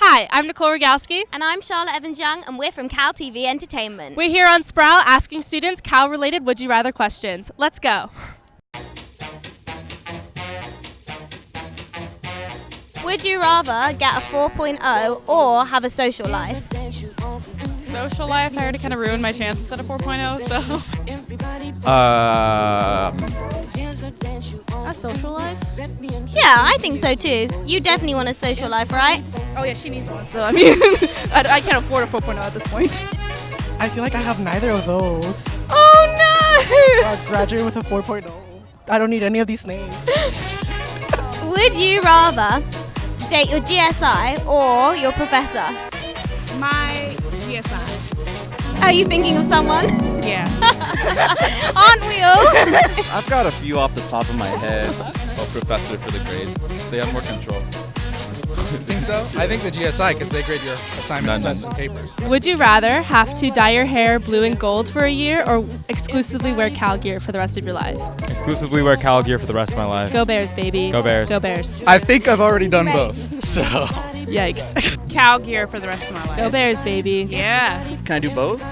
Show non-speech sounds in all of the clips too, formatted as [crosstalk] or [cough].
Hi, I'm Nicole Rogalski. And I'm Charlotte Evans Young, and we're from Cal TV Entertainment. We're here on Sproul asking students Cal related Would You Rather questions. Let's go. Would you rather get a 4.0 or have a social life? Social life, I already kind of ruined my chances at a 4.0, so. Uh, A social life? Yeah, I think so too. You definitely want a social life, right? Oh, yeah, she needs one. So, I mean, [laughs] I, I can't afford a 4.0 at this point. I feel like I have neither of those. Oh Uh, [laughs] graduate with a 4.0. I don't need any of these names. [laughs] Would you rather date your GSI or your professor? My GSI. Are you thinking of someone? Yeah. Aren't we all? I've got a few off the top of my head. Oh, professor for the grade. They have more control. Think so? I think the GSI because they grade your assignments, No, no, tests, and papers. Would you rather have to dye your hair blue and gold for a year or exclusively wear Cal gear for the rest of your life? Exclusively wear Cal gear for the rest of my life. Go Bears, baby. Go Bears. Go Bears. I think I've already done both. [laughs] So Yikes. [laughs] Cal gear for the rest of my life. Go Bears, baby. Yeah. Can I do both?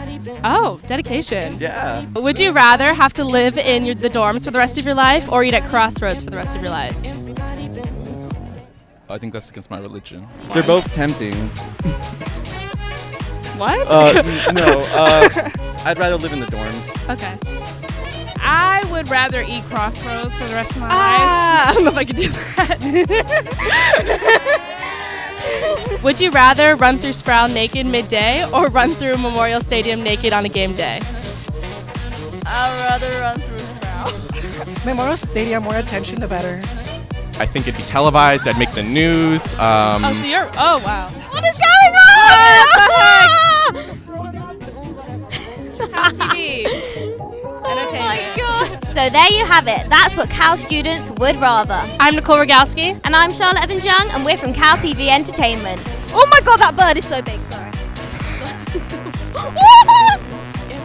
Oh, dedication. Yeah. Would you rather have to live in your, the dorms for the rest of your life or eat at Crossroads for the rest of your life? I think that's against my religion. They're both tempting. What? Uh, no, uh, I'd rather live in the dorms. okay. I would rather eat Crossroads for the rest of my Ah, I don't know if I could do that. [laughs] Would you rather run through Sproul naked midday or run through Memorial Stadium naked on a game day? I'd rather run through Sproul. [laughs] Memorial Stadium, more attention, the better. I think it'd be televised. I'd make the news. Um, Oh, so you're. Oh, wow. what is going on? [laughs] TV. Entertainment. So there you have it. That's what Cal students would rather. I'm Nicole Rogalski. And I'm Charlotte Evans Young, and we're from Cal TV Entertainment. Oh my god, that bird is so big, sorry. [laughs] [laughs]